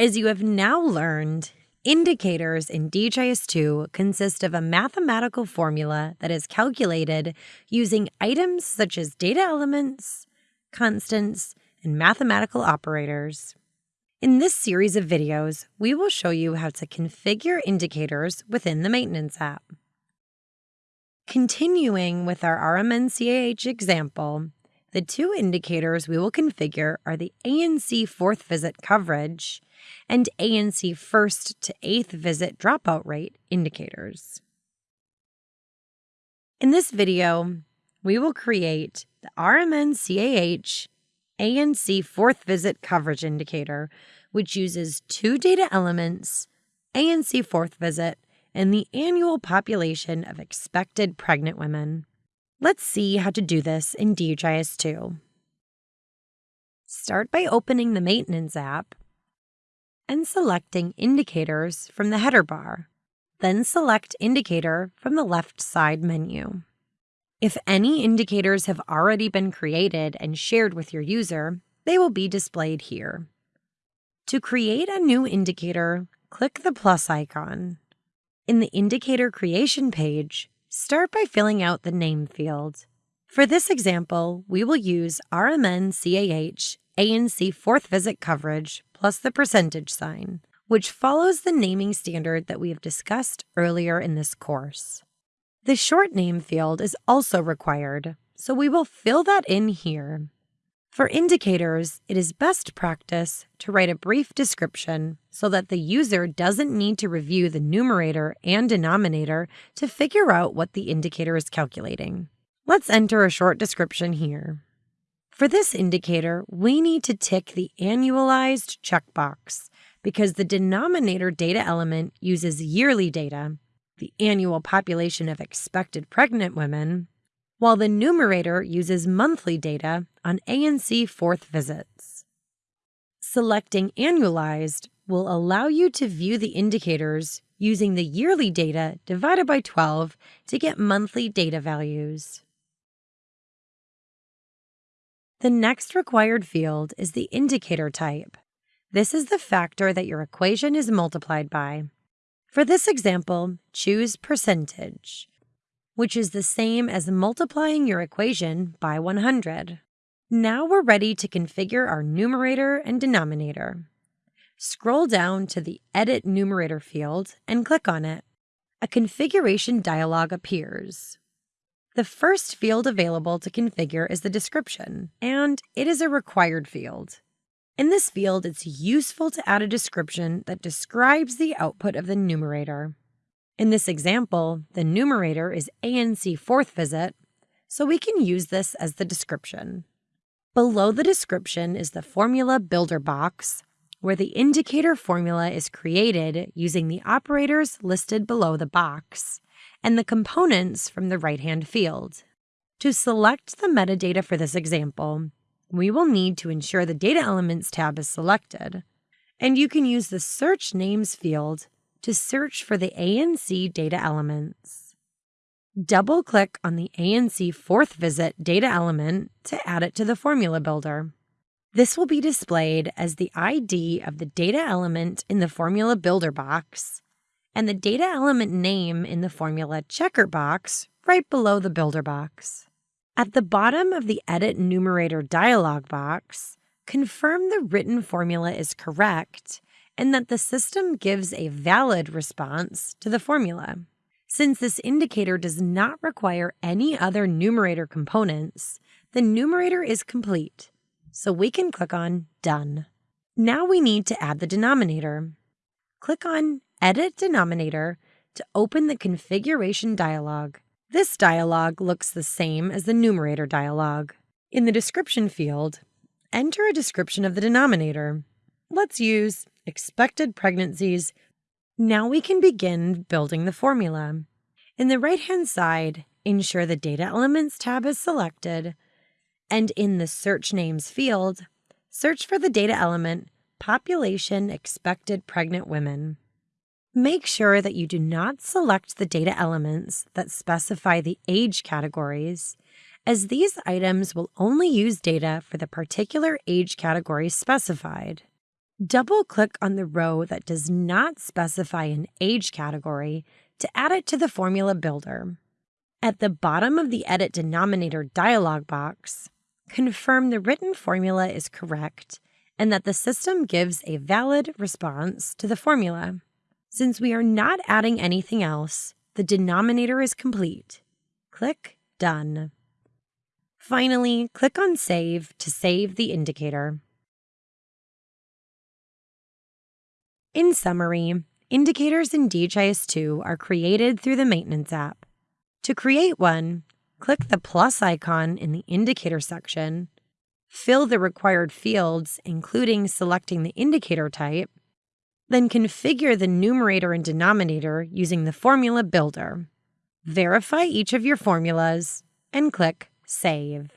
As you have now learned, indicators in DHIS2 consist of a mathematical formula that is calculated using items such as data elements, constants, and mathematical operators. In this series of videos, we will show you how to configure indicators within the Maintenance app. Continuing with our RMN-CAH example, the two indicators we will configure are the ANC fourth visit coverage and ANC first to eighth visit dropout rate indicators. In this video, we will create the RMN-CAH ANC fourth visit coverage indicator, which uses two data elements, ANC fourth visit, and the annual population of expected pregnant women. Let's see how to do this in DHIS2. Start by opening the Maintenance app and selecting Indicators from the header bar. Then select Indicator from the left side menu. If any indicators have already been created and shared with your user, they will be displayed here. To create a new indicator, click the plus icon. In the Indicator Creation page, Start by filling out the name field. For this example, we will use RMN CAH ANC fourth visit coverage plus the percentage sign, which follows the naming standard that we have discussed earlier in this course. The short name field is also required, so we will fill that in here. For indicators, it is best practice to write a brief description so that the user doesn't need to review the numerator and denominator to figure out what the indicator is calculating. Let's enter a short description here. For this indicator, we need to tick the annualized checkbox because the denominator data element uses yearly data, the annual population of expected pregnant women, while the numerator uses monthly data on ANC fourth visits. Selecting Annualized will allow you to view the indicators using the yearly data divided by 12 to get monthly data values. The next required field is the indicator type. This is the factor that your equation is multiplied by. For this example, choose percentage which is the same as multiplying your equation by 100. Now we're ready to configure our numerator and denominator. Scroll down to the Edit Numerator field and click on it. A configuration dialog appears. The first field available to configure is the description, and it is a required field. In this field, it's useful to add a description that describes the output of the numerator. In this example, the numerator is ANC fourth visit, so we can use this as the description. Below the description is the formula builder box, where the indicator formula is created using the operators listed below the box and the components from the right-hand field. To select the metadata for this example, we will need to ensure the Data Elements tab is selected, and you can use the Search Names field to search for the ANC data elements. Double click on the ANC fourth visit data element to add it to the formula builder. This will be displayed as the ID of the data element in the formula builder box and the data element name in the formula checker box right below the builder box. At the bottom of the Edit Numerator dialog box, confirm the written formula is correct and that the system gives a valid response to the formula. Since this indicator does not require any other numerator components, the numerator is complete, so we can click on Done. Now we need to add the denominator. Click on Edit Denominator to open the configuration dialog. This dialog looks the same as the numerator dialog. In the description field, enter a description of the denominator. Let's use expected pregnancies, now we can begin building the formula. In the right-hand side, ensure the Data Elements tab is selected, and in the Search Names field, search for the data element Population Expected Pregnant Women. Make sure that you do not select the data elements that specify the age categories, as these items will only use data for the particular age category specified. Double click on the row that does not specify an age category to add it to the formula builder. At the bottom of the Edit Denominator dialog box, confirm the written formula is correct and that the system gives a valid response to the formula. Since we are not adding anything else, the denominator is complete. Click Done. Finally, click on Save to save the indicator. In summary, indicators in DHIS2 are created through the Maintenance app. To create one, click the plus icon in the Indicator section, fill the required fields, including selecting the indicator type, then configure the numerator and denominator using the Formula Builder. Verify each of your formulas and click Save.